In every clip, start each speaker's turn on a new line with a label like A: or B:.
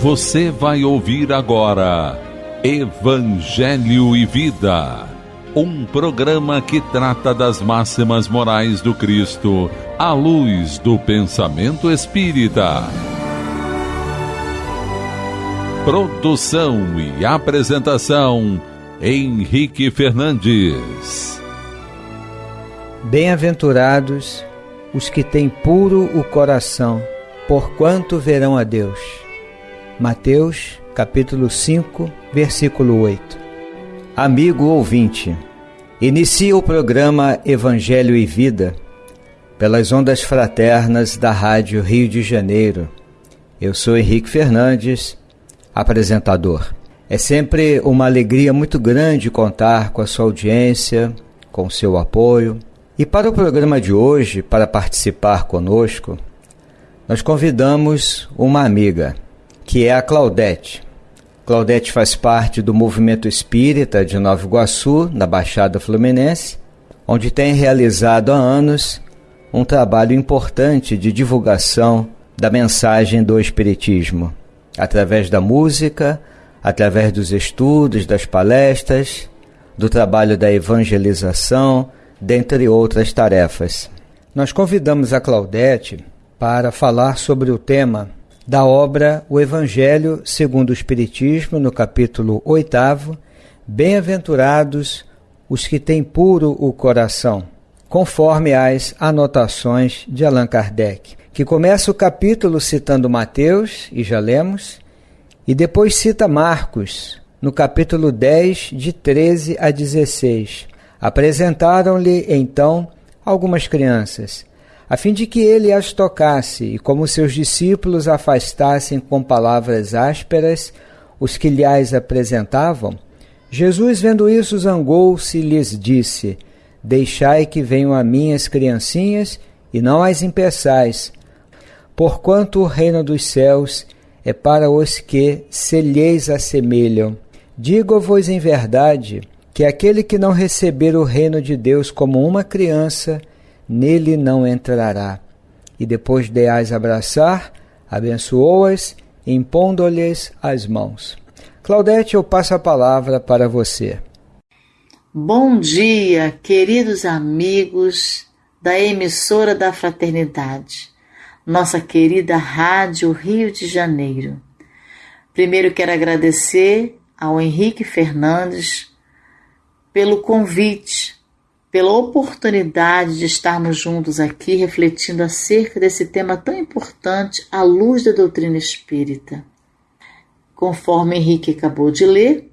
A: Você vai ouvir agora Evangelho e Vida, um programa que trata das máximas morais do Cristo à luz do pensamento espírita. Produção e apresentação Henrique Fernandes.
B: Bem-aventurados os que têm puro o coração, porquanto verão a Deus. Mateus, capítulo 5, versículo 8. Amigo ouvinte, inicia o programa Evangelho e Vida pelas ondas fraternas da Rádio Rio de Janeiro. Eu sou Henrique Fernandes, apresentador. É sempre uma alegria muito grande contar com a sua audiência, com seu apoio. E para o programa de hoje, para participar conosco, nós convidamos uma amiga que é a Claudete. Claudete faz parte do movimento espírita de Nova Iguaçu, na Baixada Fluminense, onde tem realizado há anos um trabalho importante de divulgação da mensagem do Espiritismo, através da música, através dos estudos, das palestras, do trabalho da evangelização, dentre outras tarefas. Nós convidamos a Claudete para falar sobre o tema da obra O Evangelho segundo o Espiritismo, no capítulo 8, Bem-aventurados os que têm puro o coração, conforme as anotações de Allan Kardec, que começa o capítulo citando Mateus, e já lemos, e depois cita Marcos, no capítulo 10, de 13 a 16. Apresentaram-lhe então algumas crianças a fim de que ele as tocasse e, como seus discípulos afastassem com palavras ásperas os que lhe as apresentavam, Jesus, vendo isso, zangou-se e lhes disse: Deixai que venham a mim as criancinhas e não as impeçais, porquanto o reino dos céus é para os que se lhes assemelham. Digo-vos em verdade que aquele que não receber o reino de Deus como uma criança, nele não entrará. E depois de as abraçar, abençoou-as, impondo-lhes as mãos. Claudete, eu passo a palavra para você.
C: Bom dia, queridos amigos da emissora da Fraternidade, nossa querida Rádio Rio de Janeiro. Primeiro quero agradecer ao Henrique Fernandes pelo convite pela oportunidade de estarmos juntos aqui refletindo acerca desse tema tão importante à luz da doutrina espírita. Conforme Henrique acabou de ler,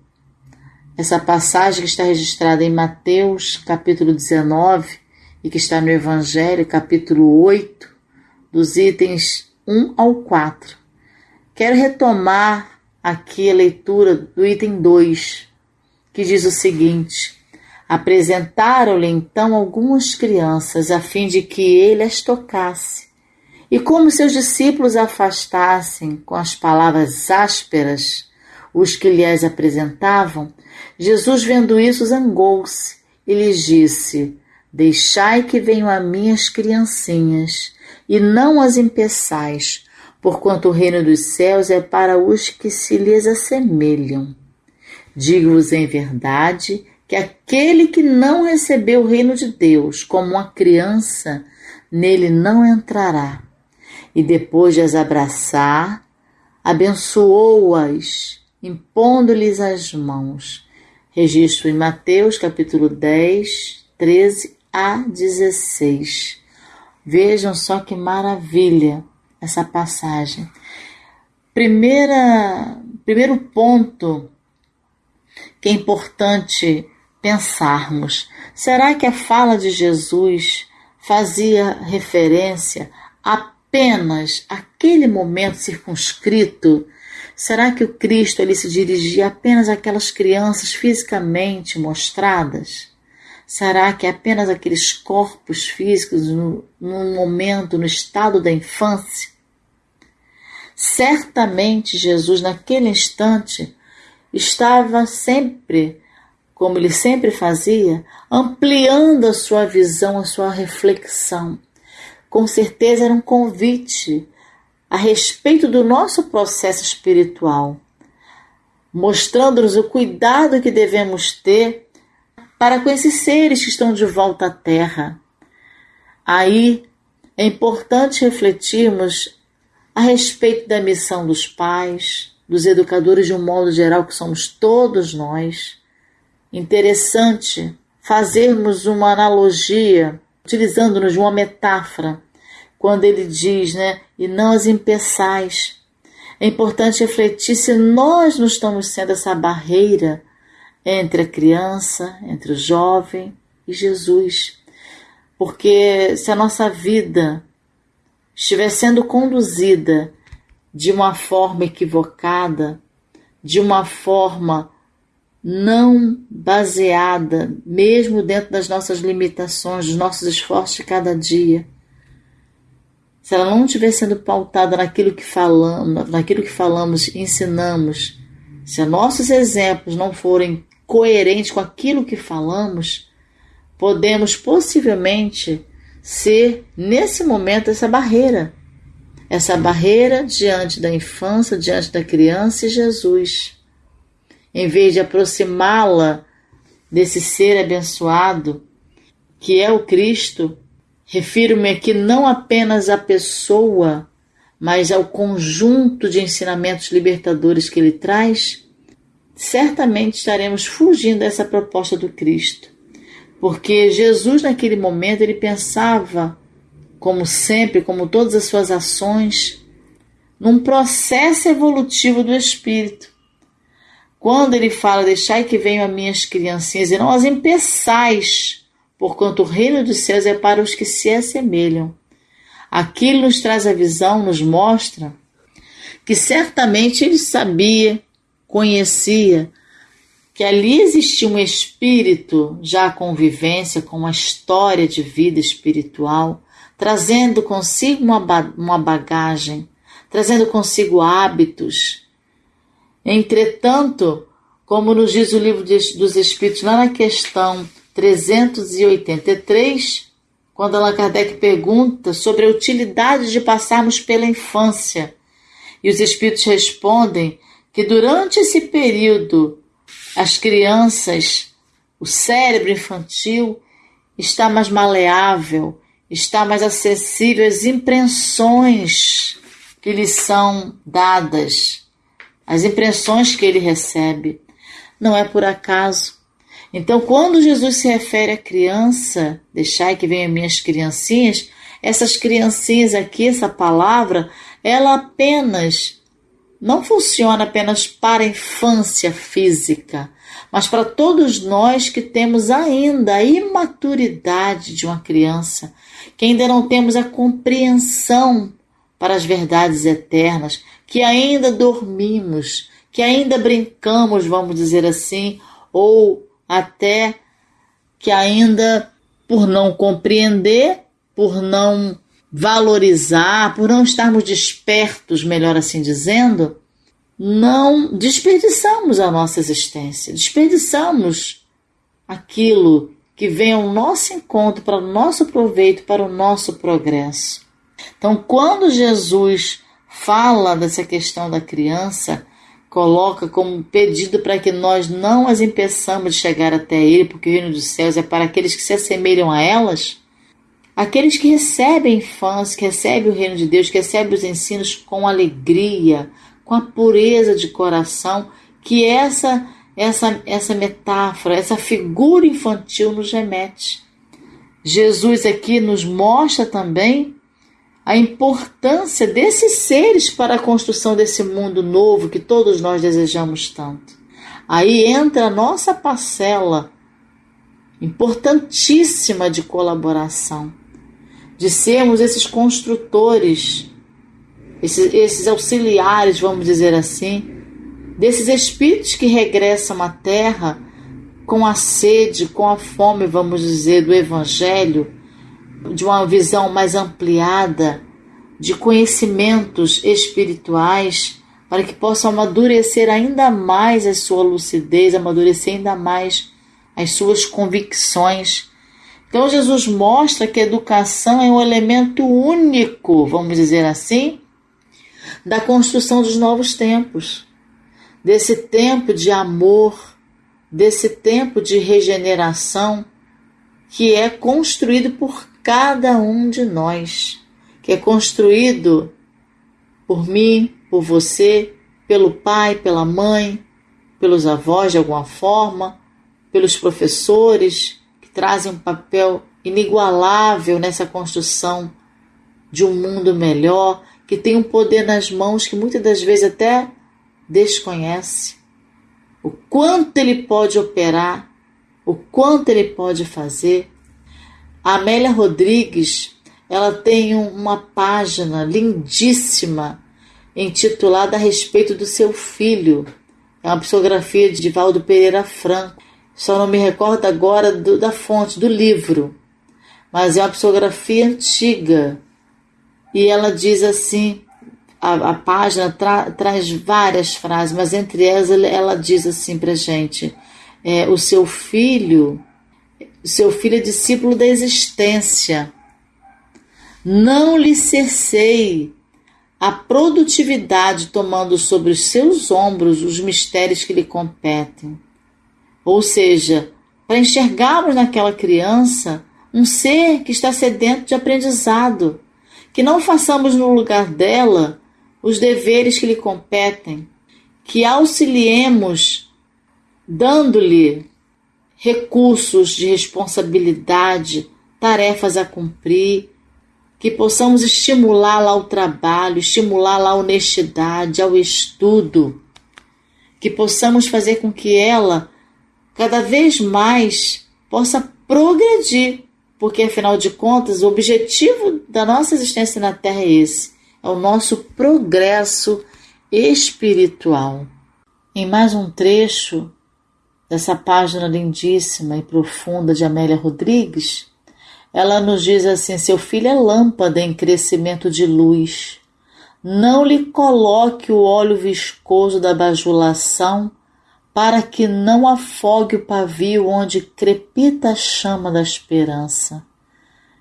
C: essa passagem que está registrada em Mateus, capítulo 19, e que está no Evangelho, capítulo 8, dos itens 1 ao 4. Quero retomar aqui a leitura do item 2, que diz o seguinte: Apresentaram-lhe então algumas crianças, a fim de que ele as tocasse. E como seus discípulos afastassem com as palavras ásperas os que lhe as apresentavam, Jesus, vendo isso, zangou-se e lhes disse: Deixai que venham a mim as criancinhas, e não as impeçais, porquanto o reino dos céus é para os que se lhes assemelham. Digo-vos em verdade que aquele que não recebeu o reino de Deus como uma criança, nele não entrará. E depois de as abraçar, abençoou-as, impondo-lhes as mãos. Registro em Mateus, capítulo 10, 13 a 16. Vejam só que maravilha essa passagem. Primeira, primeiro ponto que é importante pensarmos: será que a fala de Jesus fazia referência apenas àquele momento circunscrito? Será que o Cristo ali se dirigia apenas àquelas crianças fisicamente mostradas? Será que apenas aqueles corpos físicos no, no momento, no estado da infância? Certamente Jesus, naquele instante, estava sempre como ele sempre fazia, ampliando a sua visão, a sua reflexão. Com certeza era um convite a respeito do nosso processo espiritual, mostrando-nos o cuidado que devemos ter para com esses seres que estão de volta à Terra. Aí é importante refletirmos a respeito da missão dos pais, dos educadores de um modo geral, que somos todos nós. Interessante fazermos uma analogia, utilizando-nos de uma metáfora, quando ele diz, né, e não as impeçais. É importante refletir se nós não estamos sendo essa barreira entre a criança, entre o jovem e Jesus. Porque se a nossa vida estiver sendo conduzida de uma forma equivocada, de uma forma não baseada, mesmo dentro das nossas limitações, dos nossos esforços de cada dia, se ela não estiver sendo pautada naquilo que falamos, naquilo que falamos, ensinamos, se nossos exemplos não forem coerentes com aquilo que falamos, podemos possivelmente ser nesse momento essa barreira essa barreira diante da infância, diante da criança e Jesus. Em vez de aproximá-la desse ser abençoado, que é o Cristo, refiro-me aqui não apenas à pessoa, mas ao conjunto de ensinamentos libertadores que ele traz, certamente estaremos fugindo dessa proposta do Cristo. Porque Jesus, naquele momento, ele pensava como sempre, como todas as suas ações, num processo evolutivo do espírito. Quando ele fala, deixai que venham as minhas criancinhas e não as impeçais, porquanto o reino dos céus é para os que se assemelham. Aquilo nos traz a visão, nos mostra que certamente ele sabia, conhecia, que ali existia um espírito já convivência com uma história de vida espiritual trazendo consigo uma bagagem, trazendo consigo hábitos. Entretanto, como nos diz o livro dos Espíritos, lá na questão 383, quando Allan Kardec pergunta sobre a utilidade de passarmos pela infância, e os Espíritos respondem que durante esse período as crianças, o cérebro infantil está mais maleável, está mais acessível às impressões que lhe são dadas, as impressões que ele recebe. Não é por acaso. Então, quando Jesus se refere à criança, deixai que venham minhas criancinhas, essas criancinhas aqui, essa palavra, ela apenas não funciona apenas para a infância física, mas para todos nós que temos ainda a imaturidade de uma criança, que ainda não temos a compreensão para as verdades eternas, que ainda dormimos, que ainda brincamos, vamos dizer assim, ou até que ainda por não compreender, por não valorizar, por não estarmos despertos, melhor assim dizendo, não desperdiçamos a nossa existência, desperdiçamos aquilo que vem ao nosso encontro, para o nosso proveito, para o nosso progresso. Então, quando Jesus fala dessa questão da criança, coloca como pedido para que nós não as impeçamos de chegar até Ele, porque o reino dos céus é para aqueles que se assemelham a elas, aqueles que recebem a infância, que recebem o reino de Deus, que recebem os ensinos com alegria, com a pureza de coração, que essa essa, essa metáfora, essa figura infantil nos remete. Jesus aqui nos mostra também a importância desses seres para a construção desse mundo novo que todos nós desejamos tanto. Aí entra a nossa parcela importantíssima de colaboração, de sermos esses construtores, esses, esses auxiliares, vamos dizer assim, desses espíritos que regressam à Terra com a sede, com a fome, vamos dizer, do Evangelho, de uma visão mais ampliada, de conhecimentos espirituais, para que possam amadurecer ainda mais a sua lucidez, amadurecer ainda mais as suas convicções. Então, Jesus mostra que a educação é um elemento único, vamos dizer assim, da construção dos novos tempos, desse tempo de amor, desse tempo de regeneração que é construído por cada um de nós, que é construído por mim, por você, pelo pai, pela mãe, pelos avós de alguma forma, pelos professores que trazem um papel inigualável nessa construção de um mundo melhor, que tem um poder nas mãos que muitas das vezes até desconhece. O quanto ele pode operar, o quanto ele pode fazer. A Amélia Rodrigues, ela tem uma página lindíssima intitulada a respeito do seu filho. É uma psicografia de Valdo Pereira Franco. Só não me recordo agora do, da fonte, do livro. Mas é uma psicografia antiga. E ela diz assim: a, a página tra, traz várias frases, mas entre elas ela diz assim para gente: é, o seu filho, seu filho é discípulo da existência. Não lhe cessei a produtividade tomando sobre os seus ombros os mistérios que lhe competem. Ou seja, para enxergarmos naquela criança um ser que está sedento de aprendizado, que não façamos no lugar dela os deveres que lhe competem, que auxiliemos dando-lhe recursos de responsabilidade, tarefas a cumprir, que possamos estimulá-la ao trabalho, estimulá-la à honestidade, ao estudo, que possamos fazer com que ela cada vez mais possa progredir, porque afinal de contas o objetivo da nossa existência na Terra é esse, é o nosso progresso espiritual. Em mais um trecho dessa página lindíssima e profunda de Amélia Rodrigues, ela nos diz assim: seu filho é lâmpada em crescimento de luz. Não lhe coloque o óleo viscoso da bajulação para que não afogue o pavio onde crepita a chama da esperança.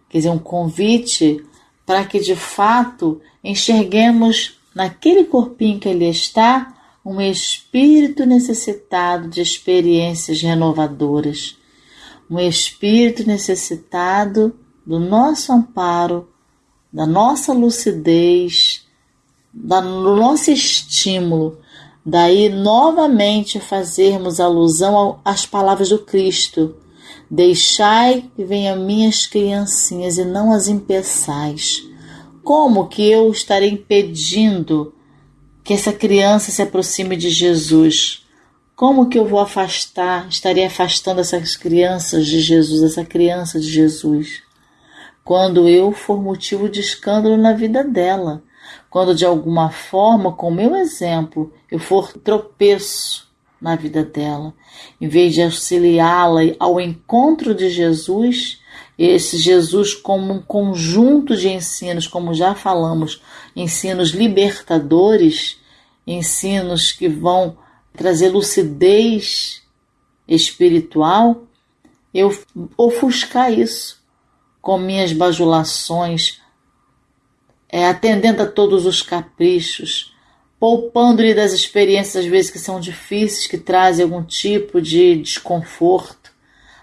C: Quer dizer, um convite para que de fato enxerguemos naquele corpinho que ele está um espírito necessitado de experiências renovadoras, um espírito necessitado do nosso amparo, da nossa lucidez, do nosso estímulo Daí novamente fazermos alusão às palavras do Cristo: Deixai que venham minhas criancinhas e não as impeçais. Como que eu estarei impedindo que essa criança se aproxime de Jesus? Como que eu vou afastar, estarei afastando essas crianças de Jesus, essa criança de Jesus? Quando eu for motivo de escândalo na vida dela quando de alguma forma, com o meu exemplo, eu for tropeço na vida dela, em vez de auxiliá-la ao encontro de Jesus, esse Jesus como um conjunto de ensinos, como já falamos, ensinos libertadores, ensinos que vão trazer lucidez espiritual, eu ofuscar isso com minhas bajulações, é, atendendo a todos os caprichos, poupando-lhe das experiências às vezes que são difíceis, que trazem algum tipo de desconforto,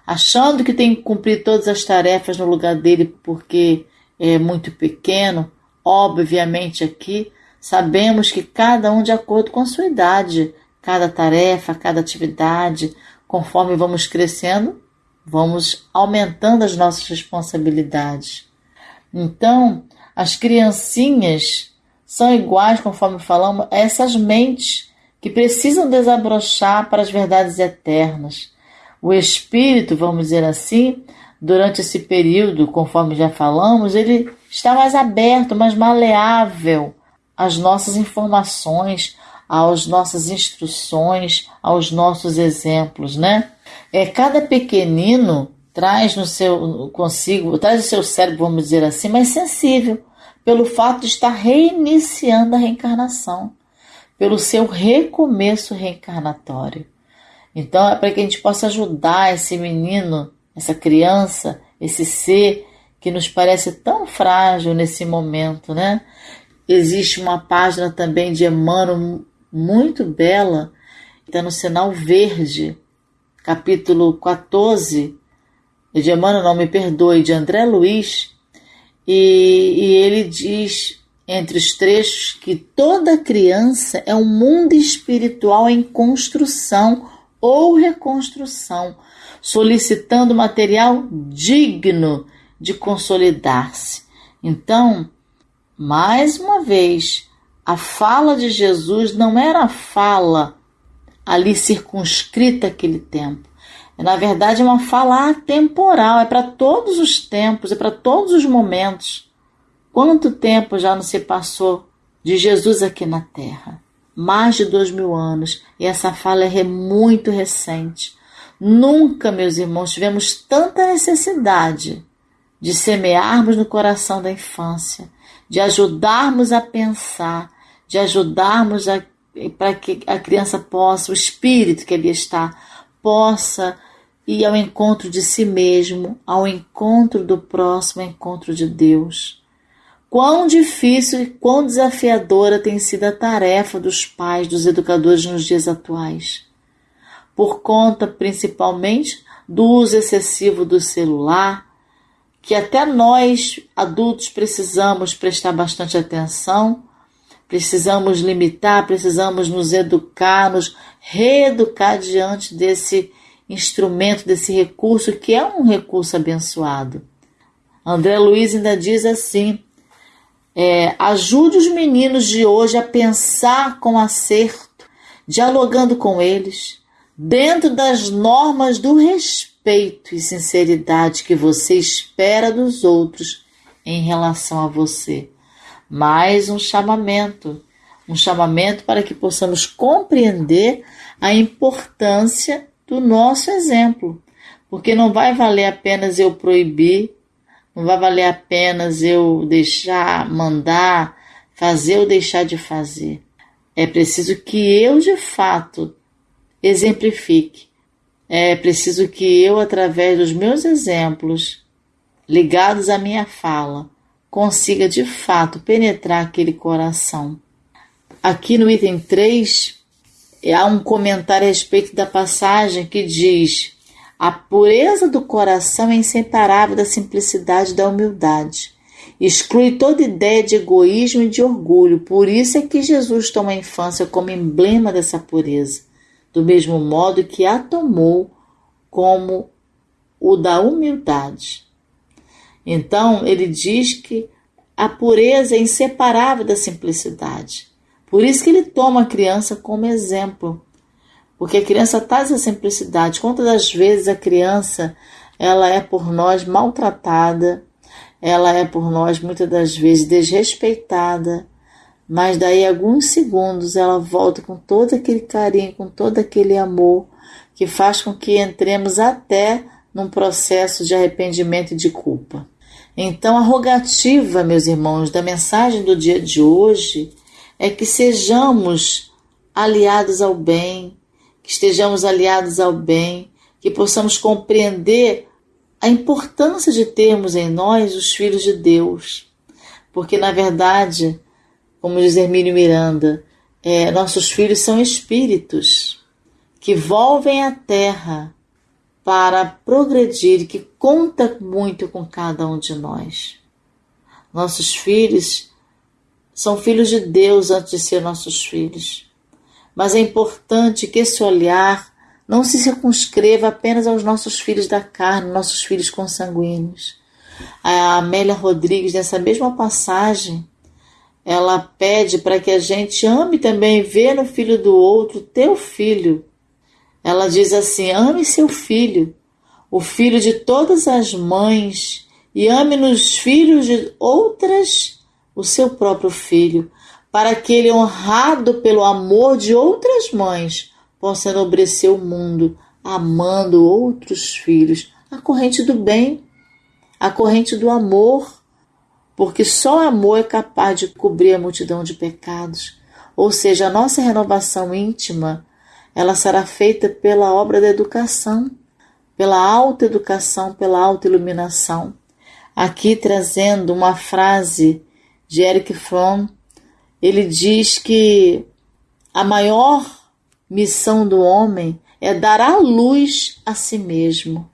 C: achando que tem que cumprir todas as tarefas no lugar dele porque é muito pequeno. Obviamente aqui sabemos que cada um de acordo com a sua idade, cada tarefa, cada atividade, conforme vamos crescendo, vamos aumentando as nossas responsabilidades. Então, as criancinhas são iguais, conforme falamos, a essas mentes que precisam desabrochar para as verdades eternas. O espírito, vamos dizer assim, durante esse período, conforme já falamos, ele está mais aberto, mais maleável às nossas informações, às nossas instruções, aos nossos exemplos, né? É cada pequenino traz no seu consigo, traz o seu cérebro, vamos dizer assim, mais sensível, pelo fato de estar reiniciando a reencarnação, pelo seu recomeço reencarnatório. Então é para que a gente possa ajudar esse menino, essa criança, esse ser que nos parece tão frágil nesse momento, né? existe uma página também de Emmanuel muito bela, está no sinal verde, capítulo 14, de Emmanuel, não me perdoe, de André Luiz, e, e ele diz entre os trechos que toda criança é um mundo espiritual em construção ou reconstrução, solicitando material digno de consolidar-se. Então, mais uma vez, a fala de Jesus não era a fala ali circunscrita àquele tempo. É, na verdade, é uma fala atemporal, é para todos os tempos, é para todos os momentos. Quanto tempo já não se passou de Jesus aqui na Terra? Mais de dois mil anos, e essa fala é muito recente. Nunca, meus irmãos, tivemos tanta necessidade de semearmos no coração da infância, de ajudarmos a pensar, de ajudarmos para que a criança possa, o espírito que ali está, possa ir ao encontro de si mesmo, ao encontro do próximo, ao encontro de Deus. Quão difícil e quão desafiadora tem sido a tarefa dos pais, dos educadores nos dias atuais. Por conta, principalmente, do uso excessivo do celular, que até nós, adultos, precisamos prestar bastante atenção, precisamos limitar, precisamos nos educar, nos reeducar diante desse instrumento, desse recurso que é um recurso abençoado. André Luiz ainda diz assim: é, ajude os meninos de hoje a pensar com acerto, dialogando com eles, dentro das normas do respeito e sinceridade que você espera dos outros em relação a você. Mais um chamamento, um chamamento para que possamos compreender a importância do nosso exemplo, porque não vai valer apenas eu proibir, não vai valer apenas eu deixar, mandar, fazer ou deixar de fazer. É preciso que eu de fato exemplifique. É preciso que eu, através dos meus exemplos, ligados à minha fala, consiga de fato penetrar aquele coração. Aqui no item 3, há um comentário a respeito da passagem que diz: A pureza do coração é inseparável da simplicidade e da humildade. Exclui toda ideia de egoísmo e de orgulho. Por isso é que Jesus toma a infância como emblema dessa pureza, do mesmo modo que a tomou como o da humildade. Então, ele diz que a pureza é inseparável da simplicidade. Por isso que ele toma a criança como exemplo. Porque a criança traz essa simplicidade. Quantas das vezes a criança ela é por nós maltratada, ela é por nós muitas das vezes desrespeitada, mas daí alguns segundos ela volta com todo aquele carinho, com todo aquele amor que faz com que entremos até num processo de arrependimento e de culpa. Então, a rogativa, meus irmãos, da mensagem do dia de hoje é que sejamos aliados ao bem, que estejamos aliados ao bem, que possamos compreender a importância de termos em nós os filhos de Deus. Porque, na verdade, como diz Hermínio Miranda, é, nossos filhos são espíritos que volvem à terra para progredir que conta muito com cada um de nós. Nossos filhos são filhos de Deus antes de ser nossos filhos. Mas é importante que esse olhar não se circunscreva apenas aos nossos filhos da carne, nossos filhos consanguíneos. A Amélia Rodrigues, nessa mesma passagem, ela pede para que a gente ame também, ver no filho do outro teu filho. Ela diz assim: ame seu filho, o filho de todas as mães, e ame nos filhos de outras o seu próprio filho, para que ele, honrado pelo amor de outras mães, possa enobrecer o mundo, amando outros filhos. A corrente do bem, a corrente do amor, porque só amor é capaz de cobrir a multidão de pecados. Ou seja, a nossa renovação íntima, ela será feita pela obra da educação, pela alta educação, pela alta iluminação. Aqui trazendo uma frase de Eric Fromm, ele diz que a maior missão do homem é dar a luz a si mesmo,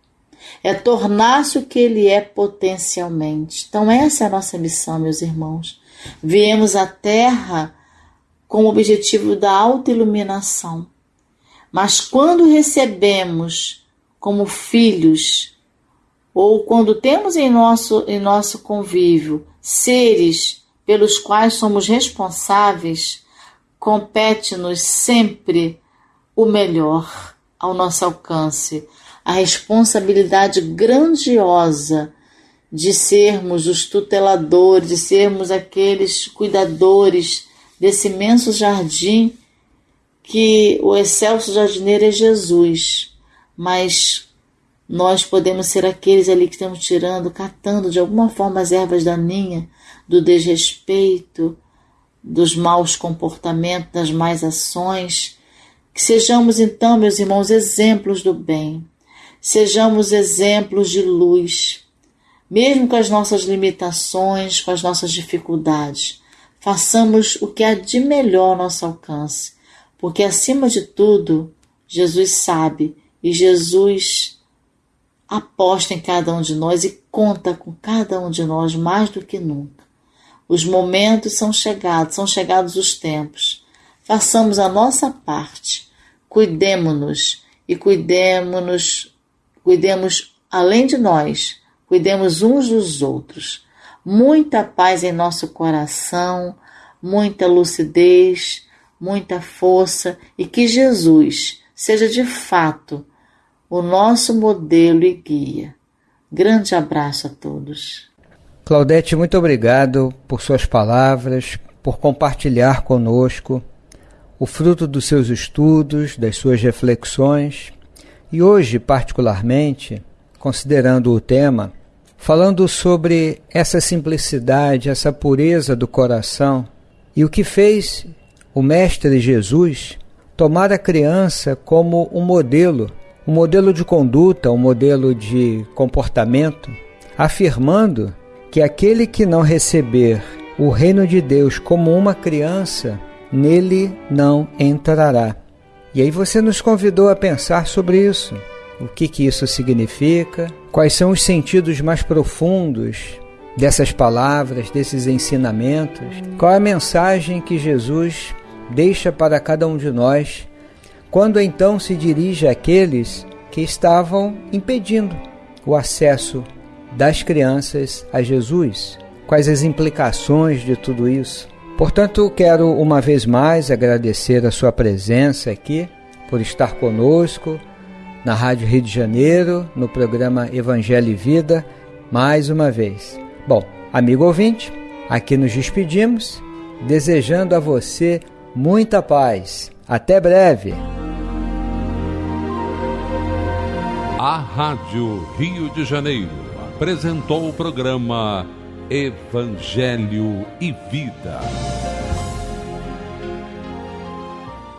C: é tornar-se o que ele é potencialmente. Então, essa é a nossa missão, meus irmãos. Viemos à Terra com o objetivo da autoiluminação. Mas quando recebemos como filhos, ou quando temos em nosso, em nosso convívio seres pelos quais somos responsáveis, compete-nos sempre o melhor ao nosso alcance, a responsabilidade grandiosa de sermos os tuteladores, de sermos aqueles cuidadores desse imenso jardim que o excelso jardineiro é Jesus, mas nós podemos ser aqueles ali que estamos tirando, catando de alguma forma as ervas daninhas do desrespeito, dos maus comportamentos, das más ações que sejamos então, meus irmãos, exemplos do bem, sejamos exemplos de luz, mesmo com as nossas limitações, com as nossas dificuldades. Façamos o que há de melhor ao nosso alcance, porque acima de tudo, Jesus sabe e Jesus aposta em cada um de nós e conta com cada um de nós mais do que nunca. Os momentos são chegados, são chegados os tempos. Façamos a nossa parte cuidemo-nos e cuidemos-nos, cuidemos além de nós, cuidemos uns dos outros. Muita paz em nosso coração, muita lucidez, muita força e que Jesus seja de fato o nosso modelo e guia. Grande abraço a todos.
B: Claudete, muito obrigado por suas palavras, por compartilhar conosco o fruto dos seus estudos, das suas reflexões, e hoje, particularmente, considerando o tema, falando sobre essa simplicidade, essa pureza do coração e o que fez o Mestre Jesus tomar a criança como um modelo, um modelo de conduta, um modelo de comportamento, afirmando que aquele que não receber o reino de Deus como uma criança nele não entrará. E aí você nos convidou a pensar sobre isso. O que, que isso significa? Quais são os sentidos mais profundos dessas palavras, desses ensinamentos? Qual é a mensagem que Jesus deixa para cada um de nós quando então se dirige àqueles que estavam impedindo o acesso das crianças a Jesus? Quais as implicações de tudo isso? Portanto, quero uma vez mais agradecer a sua presença aqui, por estar conosco na Rádio Rio de Janeiro, no programa Evangelho e Vida, mais uma vez. Bom, amigo ouvinte, aqui nos despedimos, desejando a você muita paz. Até breve.
A: A Rádio Rio de Janeiro apresentou o programa Evangelho e Vida.